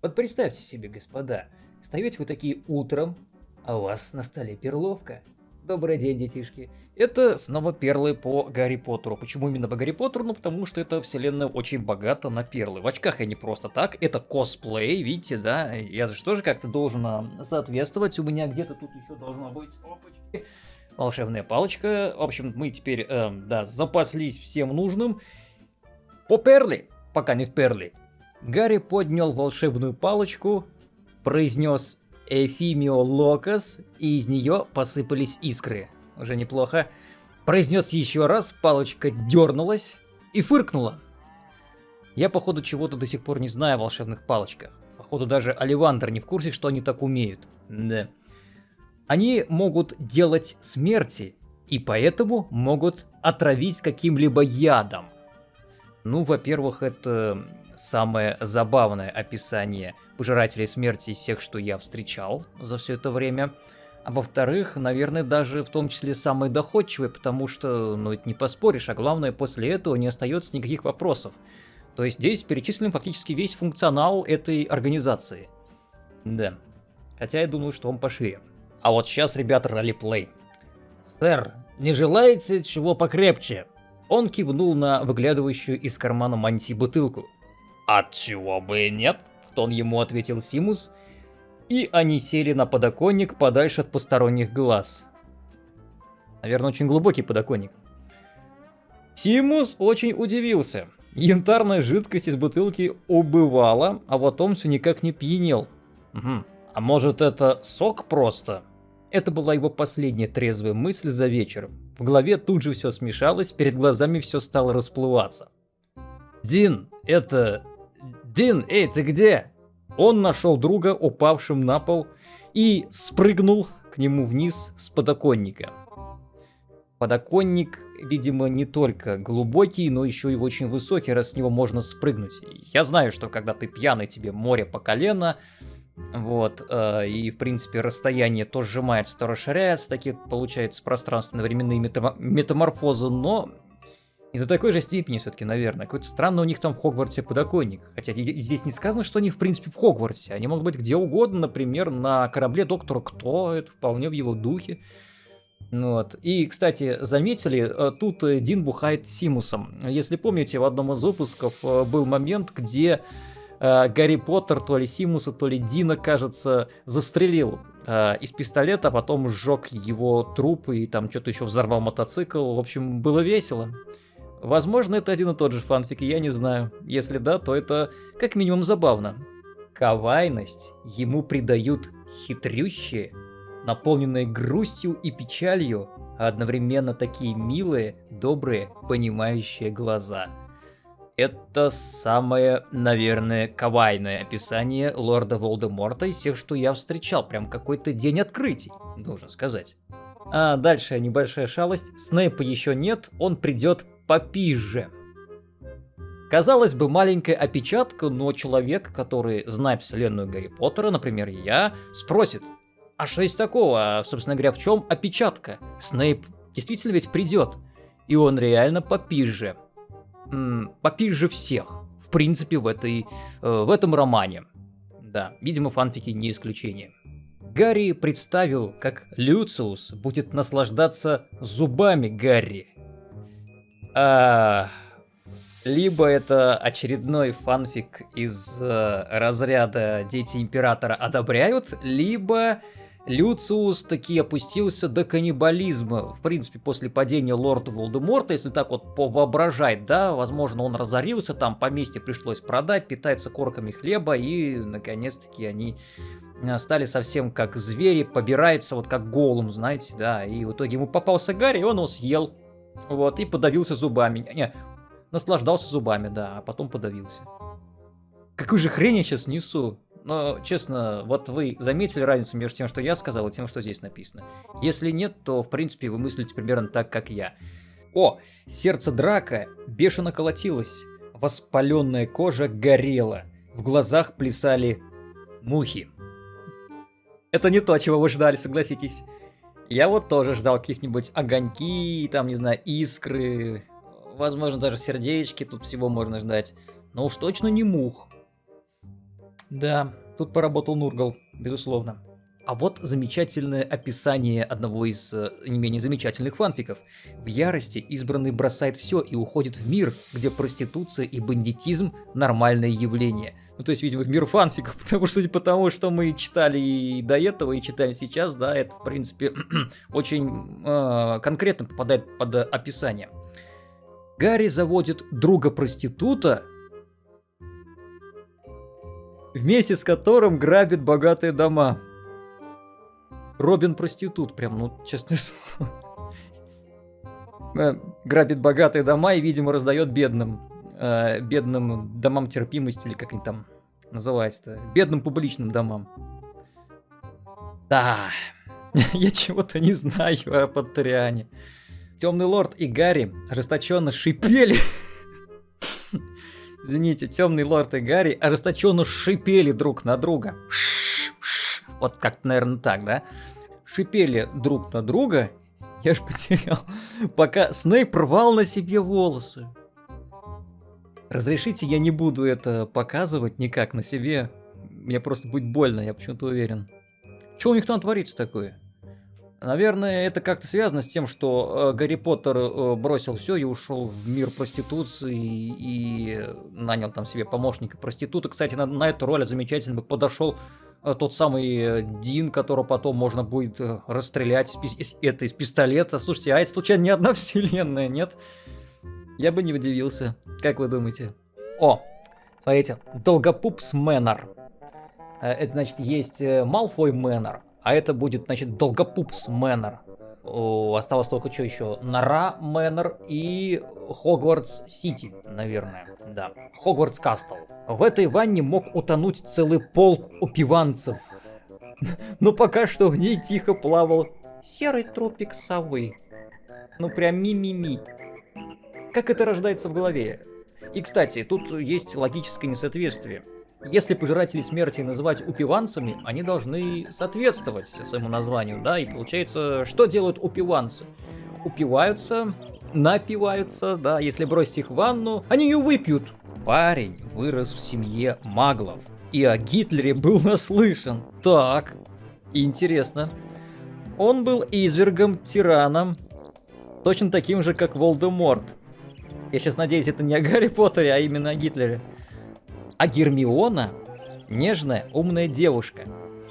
Вот представьте себе, господа, встаете вы такие утром, а у вас на столе перловка. Добрый день, детишки. Это снова перлы по Гарри Поттеру. Почему именно по Гарри Поттеру? Ну, потому что эта вселенная очень богата на перлы. В очках я не просто так, это косплей, видите, да? Я же тоже как-то должен а, соответствовать. У меня где-то тут еще должна быть опачки. Волшебная палочка. В общем, мы теперь, э, да, запаслись всем нужным. По перли, пока не в перли. Гарри поднял волшебную палочку, произнес Эфимио Локас, и из нее посыпались искры. Уже неплохо. Произнес еще раз, палочка дернулась и фыркнула. Я, походу, чего-то до сих пор не знаю о волшебных палочках. Походу, даже Оливандр не в курсе, что они так умеют. Да. Они могут делать смерти, и поэтому могут отравить каким-либо ядом. Ну, во-первых, это самое забавное описание пожирателей смерти из всех, что я встречал за все это время. А во-вторых, наверное, даже в том числе самое доходчивое, потому что, ну, это не поспоришь, а главное, после этого не остается никаких вопросов. То есть здесь перечислен фактически весь функционал этой организации. Да. Хотя я думаю, что он пошире. А вот сейчас, ребята, ролеплей. Сэр, не желаете чего покрепче? Он кивнул на выглядывающую из кармана мантии бутылку. «Отчего бы и нет?» — в тон ему ответил Симус. И они сели на подоконник подальше от посторонних глаз. Наверное, очень глубокий подоконник. Симус очень удивился. Янтарная жидкость из бутылки убывала, а вот он все никак не пьянел. Угу. А может это сок просто? Это была его последняя трезвая мысль за вечер. В голове тут же все смешалось, перед глазами все стало расплываться. «Дин, это «Дин, эй, ты где?» Он нашел друга, упавшим на пол, и спрыгнул к нему вниз с подоконника. Подоконник, видимо, не только глубокий, но еще и очень высокий, раз с него можно спрыгнуть. Я знаю, что когда ты пьяный, тебе море по колено, вот, э, и, в принципе, расстояние то сжимается, то расширяется, такие, получается, пространственно-временные метаморфозы, но и до такой же степени все-таки, наверное. Какой-то странный у них там в Хогвартсе подоконник. Хотя здесь не сказано, что они в принципе в Хогвартсе. Они могут быть где угодно, например, на корабле Доктора Кто. Это вполне в его духе. Ну вот. И, кстати, заметили, э, тут э, Дин бухает Симусом. Если помните, в одном из выпусков э, был момент, где Гарри Поттер, то ли Симуса, то ли Дина, кажется, застрелил из пистолета, а потом сжег его труп и там что-то еще взорвал мотоцикл. В общем, было весело. Возможно, это один и тот же фанфик, я не знаю. Если да, то это как минимум забавно. Кавайность ему придают хитрющие, наполненные грустью и печалью, а одновременно такие милые, добрые, понимающие глаза. Это самое, наверное, кавайное описание лорда Волдеморта из всех, что я встречал. Прям какой-то день открытий, должен сказать. А дальше небольшая шалость. Снейпа еще нет, он придет попизже. Казалось бы, маленькая опечатка, но человек, который знает вселенную Гарри Поттера, например, я, спросит, а что есть такого? А, собственно говоря, в чем опечатка? Снейп действительно ведь придет. И он реально попизже. М-м, попизже всех. В принципе, в, этой, э, в этом романе. Да, видимо, фанфики не исключение. Гарри представил, как Люциус будет наслаждаться зубами Гарри, а, либо это очередной фанфик из э, разряда «Дети Императора одобряют», либо Люциус таки опустился до каннибализма. В принципе, после падения лорда Волдеморта, если так вот повоображать, да, возможно, он разорился, там поместье пришлось продать, питается корками хлеба, и, наконец-таки, они э, стали совсем как звери, побирается вот как голум, знаете, да, и в итоге ему попался Гарри, и он его съел. Вот, и подавился зубами. Не, наслаждался зубами, да, а потом подавился. Какую же хрень я сейчас несу? Но, честно, вот вы заметили разницу между тем, что я сказал, и тем, что здесь написано. Если нет, то, в принципе, вы мыслите примерно так, как я. О, сердце драка бешено колотилось. Воспаленная кожа горела. В глазах плясали мухи. Это не то, чего вы ждали, согласитесь. Я вот тоже ждал каких-нибудь огоньки, там, не знаю, искры, возможно, даже сердечки, тут всего можно ждать. Но уж точно не мух. Да, тут поработал Нургал, безусловно. А вот замечательное описание одного из э, не менее замечательных фанфиков. В ярости избранный бросает все и уходит в мир, где проституция и бандитизм – нормальное явление. Ну, то есть, видимо, в мир фанфиков, потому что, судя по тому, что мы читали и до этого, и читаем сейчас, да, это, в принципе, очень э, конкретно попадает под описание. Гарри заводит друга-проститута, вместе с которым грабит богатые дома. Робин проститут, прям, ну, честное слово. Э, грабит богатые дома и, видимо, раздает бедным. Э, бедным домам терпимости, или как они там называются-то. Бедным публичным домам. Да, я чего-то не знаю о Патриане. Темный лорд и Гарри ожесточенно шипели. Извините, темный лорд и Гарри ожесточенно шипели друг на друга. Вот как-то, наверное, так, да? Шипели друг на друга. Я ж потерял. Пока Снейп рвал на себе волосы. Разрешите, я не буду это показывать никак на себе. Мне просто будет больно, я почему-то уверен. Что у них там творится такое? Наверное, это как-то связано с тем, что э, Гарри Поттер э, бросил все и ушел в мир проституции и, нанял там себе помощника проститута. Кстати, на, на эту роль замечательно бы подошел Э, тот самый Дин, которого потом можно будет расстрелять из, это из пистолета. Слушайте, а это случайно не одна вселенная, нет? Я бы не удивился. Как вы думаете? О, смотрите, Долгопупс Manor. Это значит, есть Малфой Manor, а это будет, значит, Долгопупс Manor. Осталось только что еще? Нора Manor и Хогвартс Сити, наверное. Да, Хогвартс Castle. В этой ванне мог утонуть целый полк упиванцев. Но пока что в ней тихо плавал серый тропик совы. Ну прям ми-ми-ми. Как это рождается в голове? И, кстати, тут есть логическое несоответствие. Если пожиратели смерти называть упиванцами, они должны соответствовать своему названию, да? И получается, что делают упиванцы? Упиваются, напиваются, да, если бросить их в ванну, они ее выпьют. Парень вырос в семье маглов, и о Гитлере был наслышан. Так, интересно. Он был извергом, тираном, точно таким же, как Волдеморт. Я сейчас надеюсь, это не о Гарри Поттере, а именно о Гитлере. А Гермиона — нежная, умная девушка.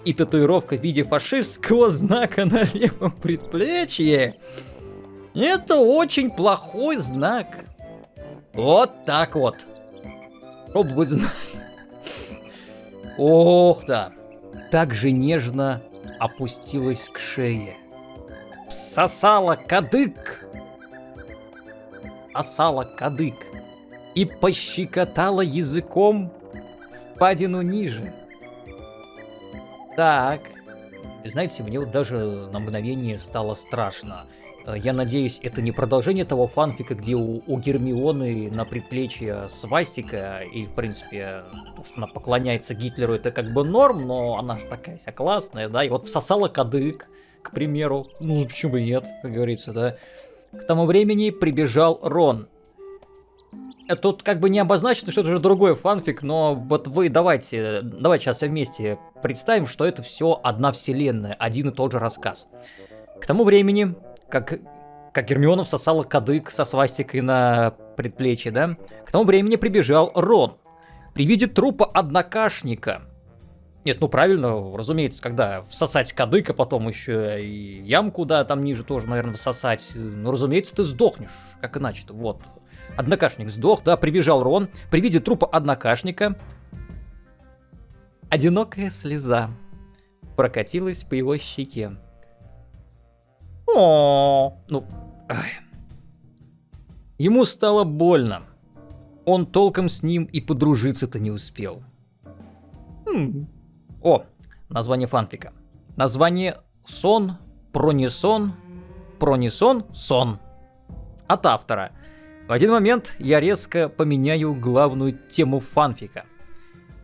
И татуировка в виде фашистского знака на левом предплечье — это очень плохой знак. Вот так вот. Чтоб вы. Ох, да. Так же нежно опустилась к шее. Сосала кадык. Сосала кадык. И пощекотала языком впадину ниже. Так. Знаете, мне вот даже на мгновение стало страшно. Э, я надеюсь, это не продолжение того фанфика, где у, у Гермионы на предплечье свастика, и, в принципе, то, что она поклоняется Гитлеру, это как бы норм, но она же такая вся классная, да, и вот всосала кадык, к примеру. Ну, почему бы нет, как говорится, да. К тому времени прибежал Рон. Тут как бы не обозначено, что это уже другой фанфик, но вот вы давайте, давайте сейчас вместе представим, что это все одна вселенная, один и тот же рассказ. К тому времени как, как Гермиона всосала кадык со свастикой на предплечье, да? К тому времени прибежал Рон. При виде трупа однокашника. Нет, ну правильно, разумеется, когда всосать кадык, а потом еще и ямку, да, там ниже тоже, наверное, всосать. Ну, разумеется, ты сдохнешь, как иначе-то, вот. Однокашник сдох, да, прибежал Рон. При виде трупа однокашника одинокая слеза прокатилась по его щеке. О, ну, ай. Ему стало больно. Он толком с ним и подружиться-то не успел. Хм. О, название фанфика. Название «Сон», «Пронисон», «Пронисон», «Сон». От автора. В один момент я резко поменяю главную тему фанфика.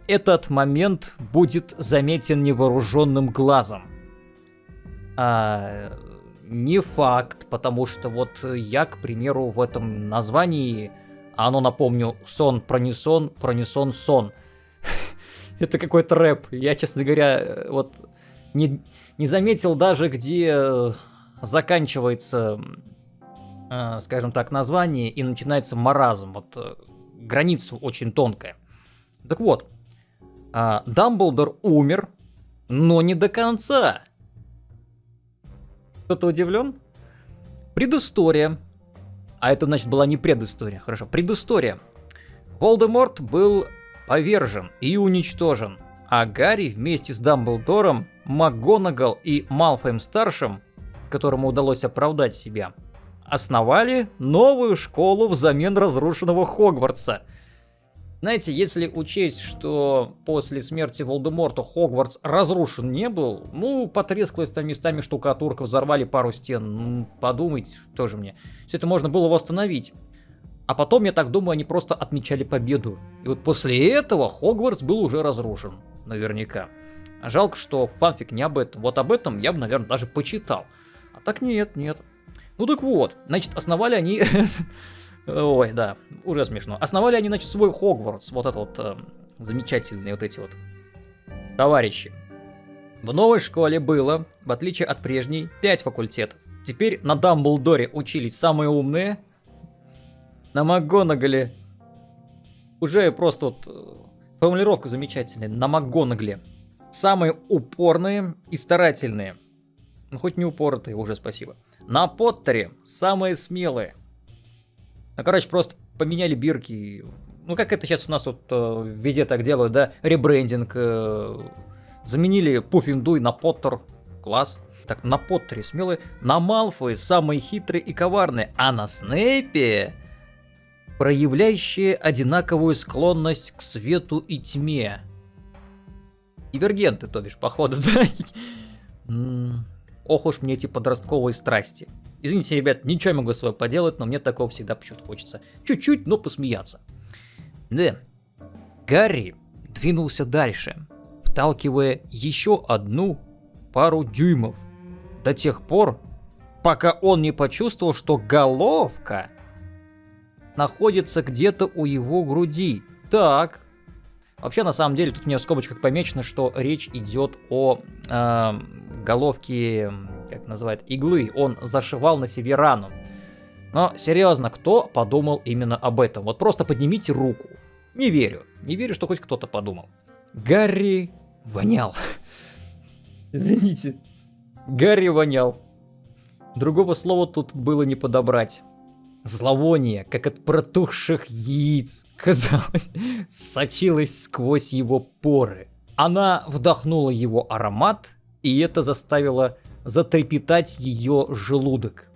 Этот момент будет заметен невооруженным глазом. А не факт, потому что вот я, к примеру, в этом названии, оно, напомню, сон, пронисон, пронисон, сон. Это какой-то рэп. Я, честно говоря, э, вот не, не заметил даже, где э, заканчивается, э, скажем так, название и начинается маразм. Вот э, граница очень тонкая. Так вот, э, Дамблдор умер, но не до конца. Кто-то удивлен? Предыстория. А это, значит, была не предыстория. Хорошо, предыстория. Волдеморт был повержен и уничтожен, а Гарри вместе с Дамблдором, МакГонагал и Малфоем-старшим, которому удалось оправдать себя, основали новую школу взамен разрушенного Хогвартса – знаете, если учесть, что после смерти Волдеморта Хогвартс разрушен не был, ну, потрескалась там местами штукатурка, взорвали пару стен, ну, подумайте, тоже мне. Все это можно было восстановить. А потом, я так думаю, они просто отмечали победу. И вот после этого Хогвартс был уже разрушен, наверняка. Жалко, что фанфик не об этом. Вот об этом я бы, наверное, даже почитал. А так нет, нет. Ну так вот, значит, основали они Ой, да, уже смешно. Основали они, значит, свой Хогвартс, вот это вот э, замечательные вот эти вот товарищи. В новой школе было, в отличие от прежней, 5 факультетов. Теперь на Дамблдоре учились самые умные, на МакГонагале уже просто вот э, формулировка замечательная, на МакГонагале. Самые упорные и старательные. Ну, хоть не упоротые, уже спасибо. На Поттере самые смелые. Ну, короче, просто поменяли бирки. Ну, как это сейчас у нас вот э, везде так делают, да? Ребрендинг. Э, заменили Пуффиндуй на Поттер. Класс. Так, на Поттере смелые. На Малфой самые хитрые и коварные. А на Снейпе проявляющие одинаковую склонность к свету и тьме. Дивергенты, то бишь, походу, да? Ох уж мне эти подростковые страсти. Извините, ребят, ничего не могу с вами поделать, но мне такого всегда почему-то хочется. Чуть-чуть, но посмеяться. Да. Гарри двинулся дальше, вталкивая еще одну пару дюймов. До тех пор, пока он не почувствовал, что головка находится где-то у его груди. Так. Вообще, на самом деле, тут у меня в скобочках помечено, что речь идет о э, головке как называют, иглы, он зашивал на себе рану. Но серьезно, кто подумал именно об этом? Вот просто поднимите руку. Не верю. Не верю, что хоть кто-то подумал. Гарри вонял. Извините. Гарри вонял. Другого слова тут было не подобрать. Зловоние, как от протухших яиц, казалось, сочилось сквозь его поры. Она вдохнула его аромат, и это заставило затрепетать ее желудок.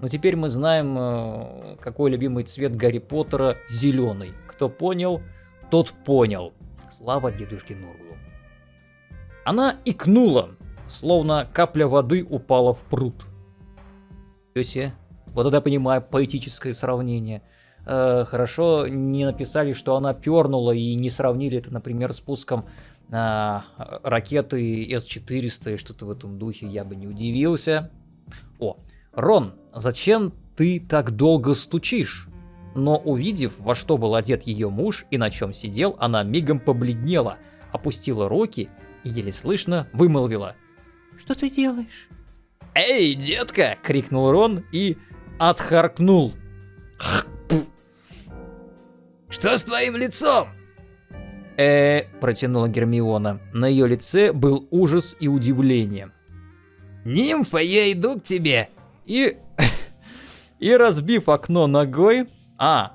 Но теперь мы знаем, э, какой любимый цвет Гарри Поттера – зеленый. Кто понял, тот понял. Слава дедушке Нурглу. Она икнула, словно капля воды упала в пруд. Йоси, вот тогда понимаю поэтическое сравнение. Э, хорошо не написали, что она пернула и не сравнили это, например, с пуском а, ракеты С-400 и что-то в этом духе, я бы не удивился. О, Рон, зачем ты так долго стучишь? Но увидев, во что был одет ее муж и на чем сидел, она мигом побледнела, опустила руки и еле слышно вымолвила. «Что ты делаешь?» «Эй, детка!» — крикнул Рон и отхаркнул. «Что с твоим лицом?» э протянула Гермиона. На ее лице был ужас и удивление. «Нимфа, я иду к тебе!» И... и разбив окно ногой... А,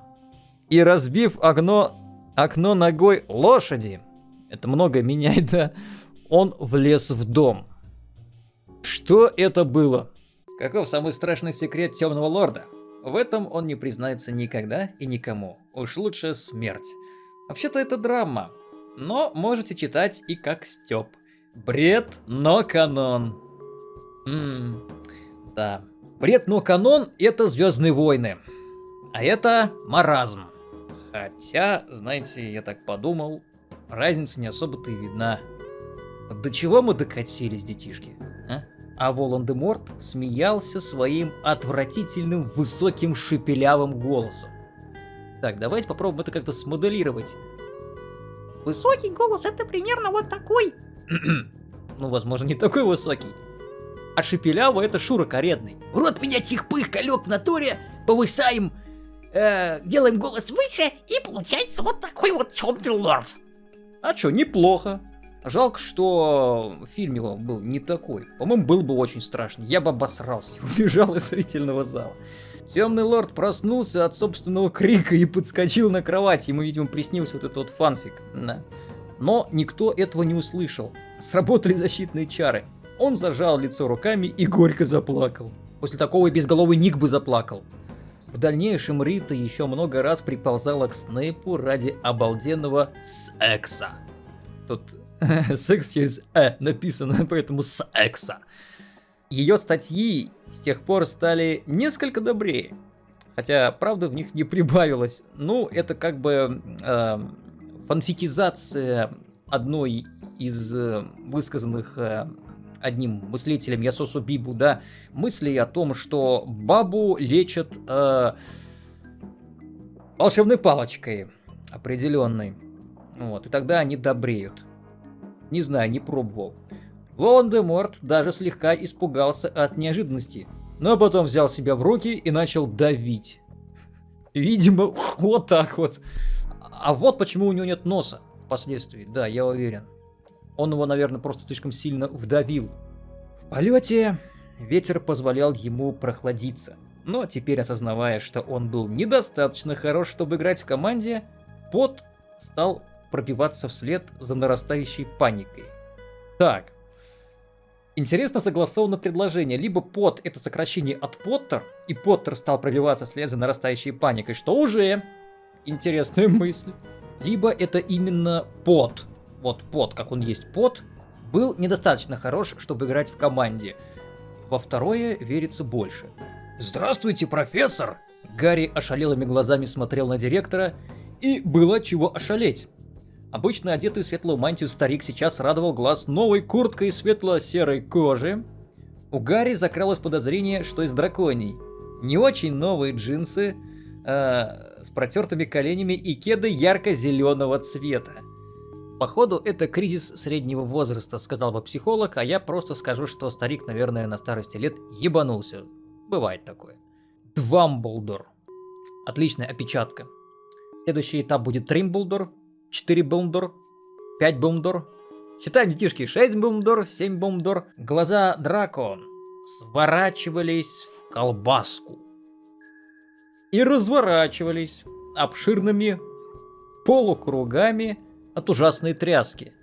и разбив окно... окно ногой лошади. Это много меняет, да? Он влез в дом. Что это было? Каков самый страшный секрет Темного Лорда? В этом он не признается никогда и никому. Уж лучше смерть. Вообще-то это драма, но можете читать и как Степ. Бред, но канон. Ммм, да. Бред, но канон это Звездные войны. А это маразм. Хотя, знаете, я так подумал, разница не особо-то и видна. До чего мы докатились, детишки? А? А Волан-де-Морт смеялся своим отвратительным высоким шепелявым голосом. Так, давайте попробуем это как-то смоделировать. Высокий голос это примерно вот такой. ну, возможно, не такой высокий. А шепелявый это Шура Каретный. Рот меня чихпых, колек в натуре, повышаем, э, делаем голос выше, и получается вот такой вот темный лорд. А чё, неплохо. Жалко, что фильм его был не такой. По-моему, был бы очень страшный. Я бы обосрался, убежал из зрительного зала. Темный лорд проснулся от собственного крика и подскочил на кровать. Ему, видимо, приснился вот этот вот фанфик. Да. Но никто этого не услышал. Сработали защитные чары. Он зажал лицо руками и горько заплакал. После такого и безголовый Ник бы заплакал. В дальнейшем Рита еще много раз приползала к Снейпу ради обалденного секса. Тут секс через «э» написано, поэтому секса. Ее статьи с тех пор стали несколько добрее. Хотя, правда, в них не прибавилось. Ну, это как бы э, фанфикизация одной из э, высказанных э, одним мыслителем Ясосу Бибу, да, мыслей о том, что бабу лечат э, волшебной палочкой определенной. Вот, и тогда они добреют. Не знаю, не пробовал. Волан-де-Морт даже слегка испугался от неожиданности, но потом взял себя в руки и начал давить. Видимо, вот так вот. А вот почему у него нет носа впоследствии, да, я уверен. Он его, наверное, просто слишком сильно вдавил. В полете ветер позволял ему прохладиться. Но теперь, осознавая, что он был недостаточно хорош, чтобы играть в команде, пот стал пробиваться вслед за нарастающей паникой. Так. Интересно согласовано предложение. Либо пот это сокращение от Поттер, и Поттер стал пробиваться вслед за нарастающей паникой, что уже интересная мысль. Либо это именно пот, вот пот, как он есть пот, был недостаточно хорош, чтобы играть в команде. Во второе верится больше. «Здравствуйте, профессор!» Гарри ошалелыми глазами смотрел на директора, и было чего ошалеть. Обычно одетый в светлую мантию старик сейчас радовал глаз новой курткой светло-серой кожи. У Гарри закралось подозрение, что из драконий. Не очень новые джинсы, э, с протертыми коленями и кеды ярко-зеленого цвета. Походу, это кризис среднего возраста, сказал бы психолог, а я просто скажу, что старик, наверное, на старости лет ебанулся. Бывает такое. Двамблдор. Отличная опечатка. Следующий этап будет Тримблдор, 4 Бумдор, 5 Бумдор. Считаем, детишки, 6 Бумдор, 7 Бумдор. Глаза Драко сворачивались в колбаску. И разворачивались обширными полукругами от ужасной тряски.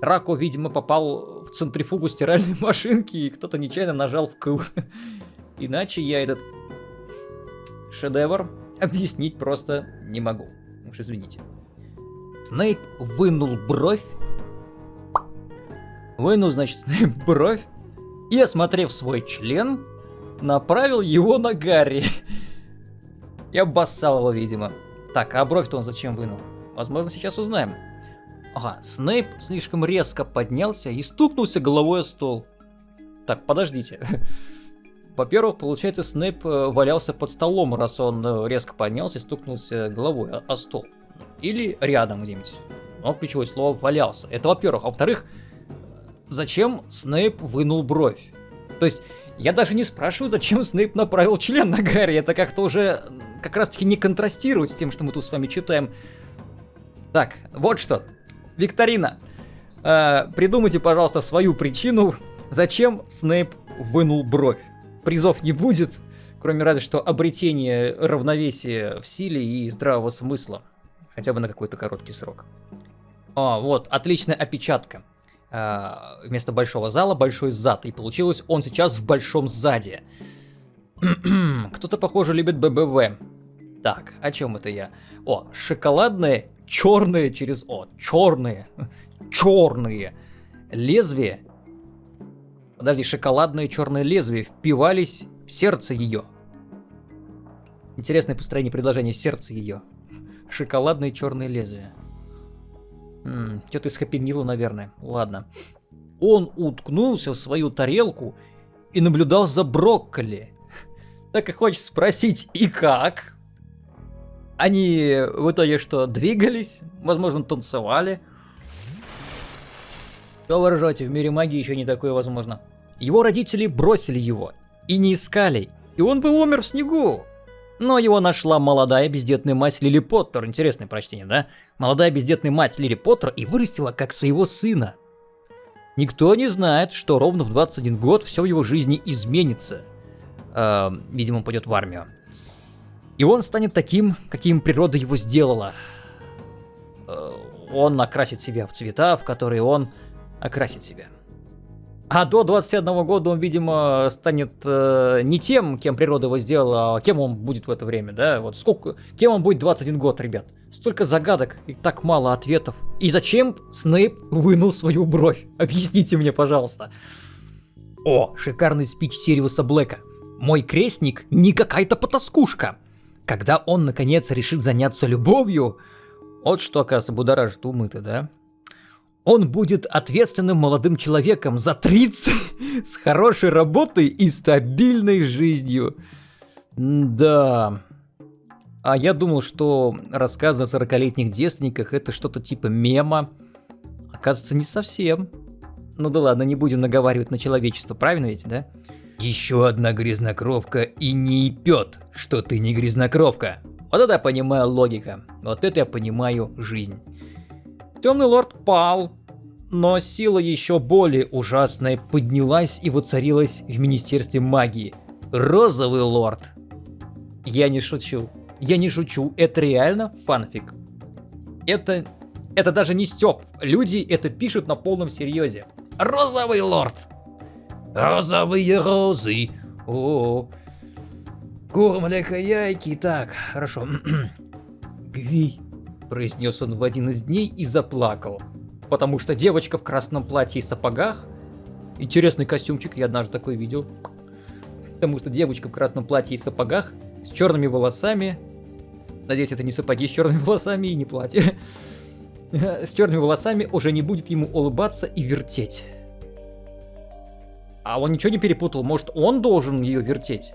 Драко, видимо, попал в центрифугу стиральной машинки, и кто-то нечаянно нажал в кыл. Иначе я этот шедевр объяснить просто не могу. Уж извините. Снейп вынул бровь. Вынул, значит, Снейп бровь. И, осмотрев свой член, направил его на Гарри. И обоссал его, видимо. Так, а бровь-то он зачем вынул? Возможно, сейчас узнаем. Ага, Снейп слишком резко поднялся и стукнулся головой о стол. Так, подождите. Во-первых, получается, Снейп э, валялся под столом, раз он э, резко поднялся и стукнулся головой о, о стол или рядом где-нибудь. Но ключевое слово валялся. Это во-первых. А во-вторых, зачем Снейп вынул бровь? То есть, я даже не спрашиваю, зачем Снейп направил член на Гарри. Это как-то уже как раз-таки не контрастирует с тем, что мы тут с вами читаем. Так, вот что. Викторина. Э, придумайте, пожалуйста, свою причину, зачем Снейп вынул бровь. Призов не будет, кроме разве что обретения равновесия в силе и здравого смысла. Хотя бы на какой-то короткий срок. О, вот, отличная опечатка. А, вместо большого зала большой зад. И получилось он сейчас в большом заде. Кто-то, похоже, любит ББВ. Так, о чем это я? О, шоколадные, черные через О. Черные. Черные. Лезвия. Подожди, шоколадные черные лезвия впивались в сердце ее. Интересное построение предложения сердце ее шоколадные черные лезвия. Что-то из Хэппи Мила, наверное. Ладно. Он уткнулся в свою тарелку и наблюдал за брокколи. Так и хочется спросить, и как? Они в итоге что, двигались? Возможно, танцевали? Что вы ржете, в мире магии еще не такое возможно. Его родители бросили его и не искали, и он бы умер в снегу. Но его нашла молодая бездетная мать Лили Поттер. Интересное прочтение, да? Молодая бездетная мать Лили Поттер и вырастила как своего сына. Никто не знает, что ровно в 21 год все в его жизни изменится. Э, видимо, он пойдет в армию. И он станет таким, каким природа его сделала. Э, он окрасит себя в цвета, в которые он окрасит себя. А до 21 года он, видимо, станет э, не тем, кем природа его сделала, а кем он будет в это время, да? Вот сколько, кем он будет 21 год, ребят? Столько загадок и так мало ответов. И зачем Снейп вынул свою бровь? Объясните мне, пожалуйста. О, шикарный спич Сириуса Блэка. Мой крестник не какая-то потаскушка. Когда он, наконец, решит заняться любовью... Вот что, оказывается, будоражит умы-то, да? Он будет ответственным молодым человеком за 30 с хорошей работой и стабильной жизнью. Да. А я думал, что рассказы о 40-летних девственниках это что-то типа мема. Оказывается, не совсем. Ну да ладно, не будем наговаривать на человечество, правильно ведь, да? Еще одна грязнокровка и не пьет, что ты не грязнокровка. Вот это я понимаю логика. Вот это я понимаю жизнь. Темный лорд пал, но сила еще более ужасная поднялась и воцарилась в Министерстве магии. Розовый лорд. Я не шучу. Я не шучу. Это реально фанфик. Это... Это даже не стёб. Люди это пишут на полном серьезе. Розовый лорд. Розовые розы. О, -о, -о. Кур, млеко, яйки. Так, хорошо. Гви, произнес он в один из дней и заплакал. Потому что девочка в красном платье и сапогах, интересный костюмчик, я однажды такой видел. Потому что девочка в красном платье и сапогах, с черными волосами, надеюсь, это не сапоги с черными волосами и не платье, с черными волосами уже не будет ему улыбаться и вертеть. А он ничего не перепутал, может он должен ее вертеть?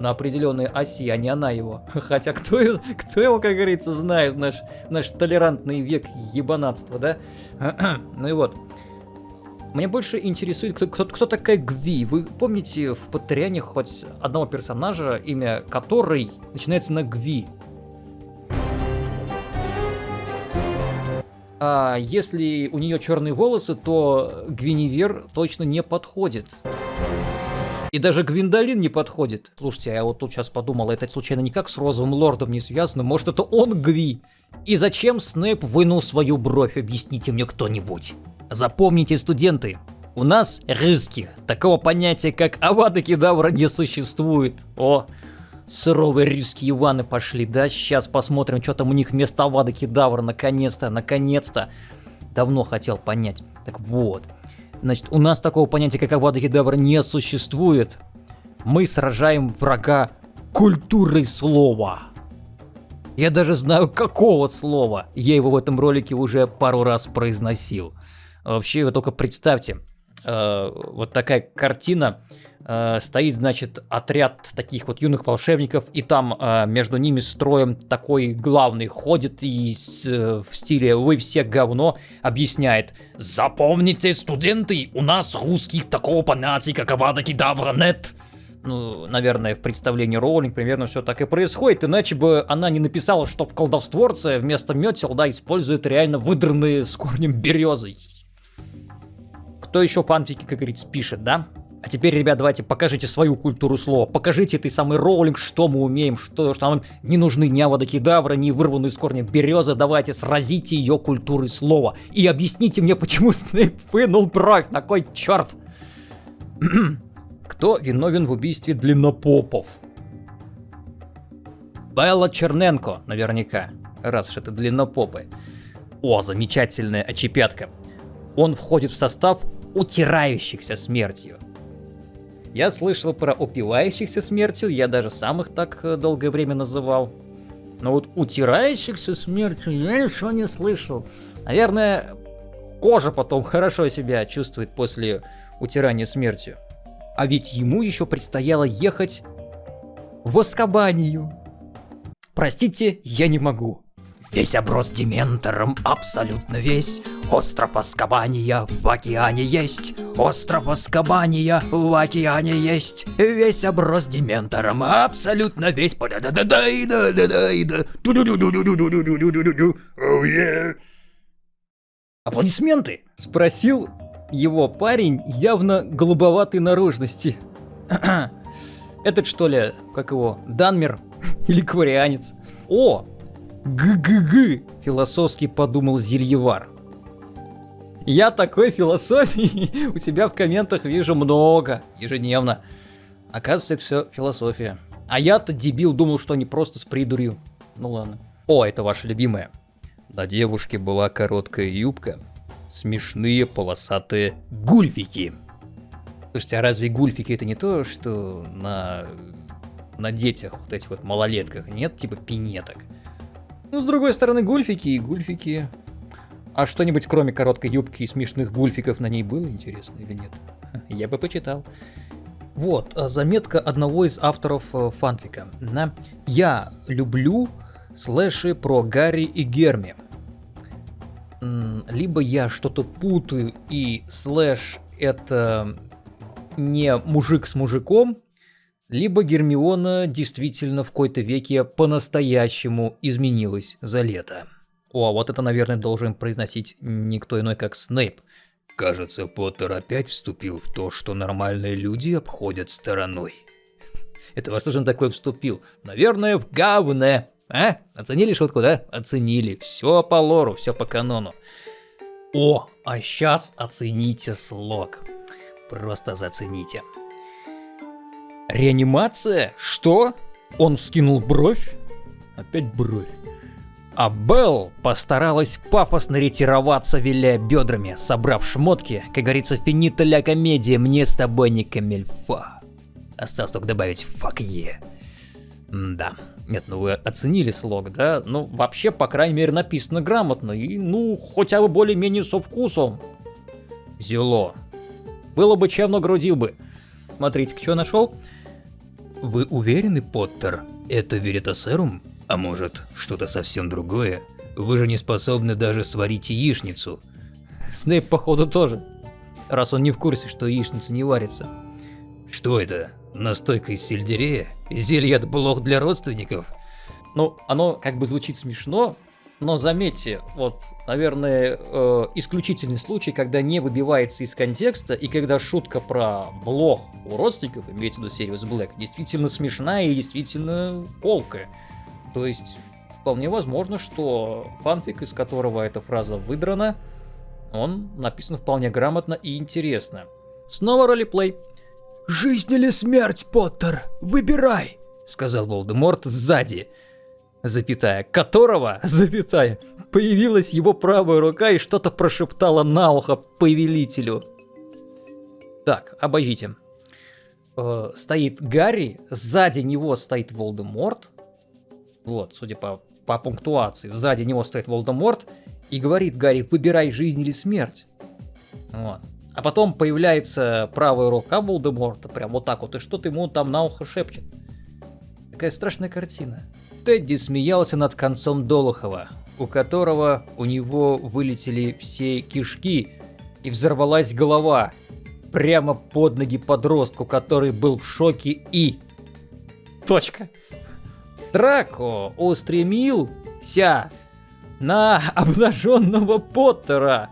На определенной оси, а не она его. Хотя кто, кто его, как говорится, знает, наш, наш толерантный век ебанатства, да? ну и вот. Мне больше интересует, кто, кто, кто такая Гви. Вы помните в Патреоне хоть одного персонажа, имя которой начинается на Гви? А если у нее черные волосы, то Гвиневер точно не подходит. И даже Гвиндолин не подходит. Слушайте, я вот тут сейчас подумал, это случайно никак с Розовым Лордом не связано? Может, это он Гви? И зачем Снэп вынул свою бровь? Объясните мне кто-нибудь. Запомните, студенты, у нас, русских, такого понятия, как Авада Кедавра не существует. О, суровые русские Иваны пошли, да? Сейчас посмотрим, что там у них вместо Авада Кедавра, наконец-то, наконец-то. Давно хотел понять. Так вот, Значит, у нас такого понятия, как Авада Кедавра, не существует. Мы сражаем врага культурой слова. Я даже знаю, какого слова. Я его в этом ролике уже пару раз произносил. Вообще, вы только представьте, э, вот такая картина э, стоит, значит, отряд таких вот юных волшебников, и там э, между ними строем такой главный ходит и с, э, в стиле «Вы все говно» объясняет «Запомните, студенты, у нас русских такого понятия, как Авада Кедавра нет». Ну, наверное, в представлении Роулинг примерно все так и происходит, иначе бы она не написала, что в колдовстворце вместо метел, да, используют реально выдранные с корнем березы. Кто еще фанфики, как говорится, пишет, да? А теперь, ребят, давайте покажите свою культуру слова. Покажите этой самый роллинг, что мы умеем, что, что нам не нужны ни аводокедавра, ни вырванные из корня березы. Давайте сразите ее культурой слова. И объясните мне, почему Снейп вынул бровь. На кой черт? Кто виновен в убийстве длиннопопов? Белла Черненко, наверняка. Раз уж это длиннопопы. О, замечательная очепятка. Он входит в состав утирающихся смертью. Я слышал про упивающихся смертью, я даже сам их так э, долгое время называл. Но вот утирающихся смертью я ничего не слышал. Наверное, кожа потом хорошо себя чувствует после утирания смертью. А ведь ему еще предстояло ехать в Аскабанию. Простите, я не могу. Весь оброс дементором, абсолютно весь. Остров Аскабания в океане есть. Остров Аскабания в океане есть. Весь оброс дементором, абсолютно весь. Аплодисменты! Спросил его парень явно голубоватой наружности. Этот что ли, как его, Данмер или кварианец? О, г-г-г, философски подумал Зельевар. Я такой философии у себя в комментах вижу много, ежедневно. Оказывается, это все философия. А я-то дебил думал, что они просто с придурью. Ну ладно. О, это ваша любимая. На девушке была короткая юбка, смешные полосатые гульфики. Слушайте, а разве гульфики это не то, что на, на детях, вот этих вот малолетках, нет типа пинеток? Ну, с другой стороны, гульфики и гульфики. А что-нибудь кроме короткой юбки и смешных гульфиков на ней было интересно или нет? Я бы почитал. Вот, а заметка одного из авторов э, фанфика. Я люблю слэши про Гарри и Герми. Либо я что-то путаю, и слэш это не мужик с мужиком, либо Гермиона действительно в какой-то веке по-настоящему изменилась за лето. О, а вот это, наверное, должен произносить никто иной, как Снейп. Кажется, Поттер опять вступил в то, что нормальные люди обходят стороной. Это во что же он такой вступил? Наверное, в говне. А? Оценили шутку, да? Оценили. Все по лору, все по канону. О, а сейчас оцените слог. Просто зацените. Реанимация? Что? Он вскинул бровь? Опять бровь. А Белл постаралась пафосно ретироваться, виляя бедрами, собрав шмотки, как говорится, финита ля комедия, мне с тобой не камельфа. Осталось только добавить «фак е». Да. Нет, ну вы оценили слог, да? Ну, вообще, по крайней мере, написано грамотно и, ну, хотя бы более-менее со вкусом. Зело. Было бы чем, но грудил бы. Смотрите, что нашел? Вы уверены, Поттер? Это веритасерум? А может, что-то совсем другое? Вы же не способны даже сварить яичницу. Снейп, походу, тоже. Раз он не в курсе, что яичница не варится. Что это? Настойка из сельдерея? Зелье от блох для родственников? Ну, оно как бы звучит смешно, но заметьте, вот, наверное, э, исключительный случай, когда не выбивается из контекста, и когда шутка про блох у родственников, имеется в виду Сириус Блэк, действительно смешная и действительно колкая. То есть, вполне возможно, что фанфик, из которого эта фраза выдрана, он написан вполне грамотно и интересно. Снова ролеплей. «Жизнь или смерть, Поттер? Выбирай!» — сказал Волдеморт сзади запятая, которого, запятая, появилась его правая рука и что-то прошептала на ухо повелителю. Так, обождите. Э, стоит Гарри, сзади него стоит Волдеморт. Вот, судя по, по пунктуации, сзади него стоит Волдеморт и говорит Гарри, выбирай жизнь или смерть. Вот. А потом появляется правая рука Волдеморта, прям вот так вот, и что-то ему там на ухо шепчет. Такая страшная картина. Тедди смеялся над концом Долохова, у которого у него вылетели все кишки и взорвалась голова прямо под ноги подростку, который был в шоке и... Точка. Драко устремился на обнаженного Поттера,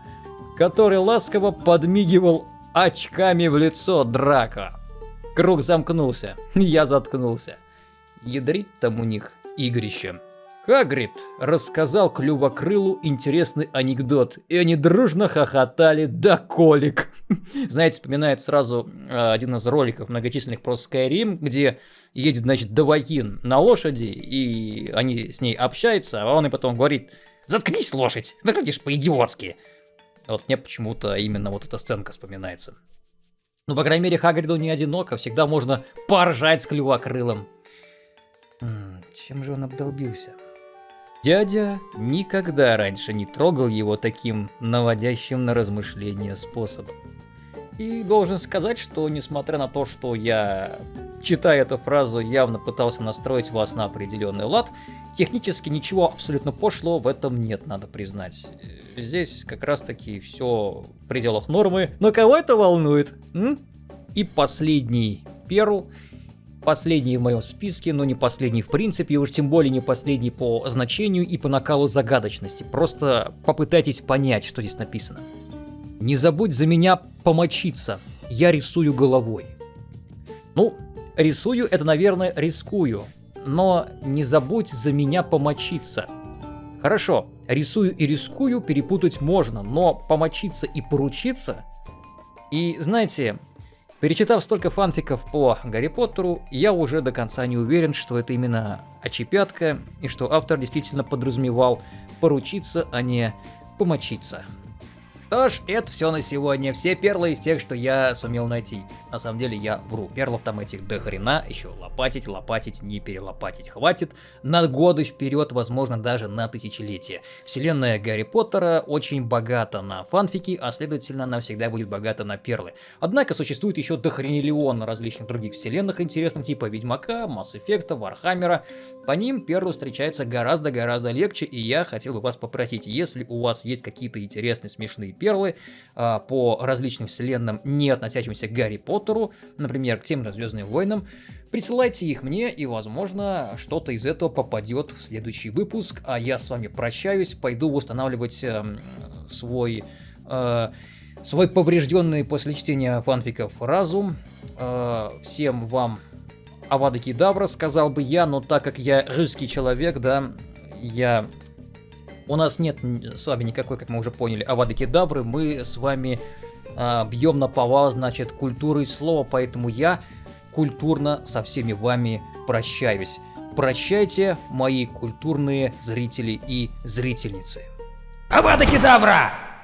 который ласково подмигивал очками в лицо Драко. Круг замкнулся, я заткнулся. Ядрить там у них игрище. Хагрид рассказал Клювокрылу интересный анекдот, и они дружно хохотали до колик. Знаете, вспоминает сразу э, один из роликов многочисленных про Skyrim, где едет, значит, Давакин на лошади, и они с ней общаются, а он и потом говорит, заткнись, лошадь, выглядишь по-идиотски. Вот мне почему-то именно вот эта сценка вспоминается. Ну, по крайней мере, Хагриду не одиноко, всегда можно поржать с Клювокрылом. Чем же он обдолбился? Дядя никогда раньше не трогал его таким наводящим на размышления способом. И должен сказать, что несмотря на то, что я, читая эту фразу, явно пытался настроить вас на определенный лад, Технически ничего абсолютно пошло в этом нет, надо признать. Здесь как раз таки все в пределах нормы. Но кого это волнует? М? И последний перл. Последний в моем списке, но не последний в принципе, и уж тем более не последний по значению и по накалу загадочности. Просто попытайтесь понять, что здесь написано. Не забудь за меня помочиться, я рисую головой. Ну, рисую это, наверное, рискую, но не забудь за меня помочиться. Хорошо, рисую и рискую перепутать можно, но помочиться и поручиться... И знаете, перечитав столько фанфиков по Гарри Поттеру, я уже до конца не уверен, что это именно очепятка, и что автор действительно подразумевал поручиться, а не помочиться. Что ж, это все на сегодня. Все перлы из тех, что я сумел найти. На самом деле я вру. Перлов там этих до хрена. Еще лопатить, лопатить, не перелопатить хватит. На годы вперед, возможно, даже на тысячелетия. Вселенная Гарри Поттера очень богата на фанфики, а следовательно она всегда будет богата на перлы. Однако существует еще дохрениллион различных других вселенных интересных, типа Ведьмака, Mass Effect а, Warhammer а. По ним перлы встречаются гораздо-гораздо легче, и я хотел бы вас попросить, если у вас есть какие-то интересные, смешные а, по различным вселенным, не относящимся к Гарри Поттеру, например, к тем же Звездным войнам, присылайте их мне, и, возможно, что-то из этого попадет в следующий выпуск, а я с вами прощаюсь, пойду восстанавливать э, свой... Э, свой поврежденный после чтения фанфиков разум. Э, всем вам Авада Кедавра, сказал бы я, но так как я русский человек, да, я у нас нет с вами никакой, как мы уже поняли, авады кедабры. Мы с вами а, бьем на повал, значит, культуры слова. Поэтому я культурно со всеми вами прощаюсь. Прощайте, мои культурные зрители и зрительницы. Авада кедавра!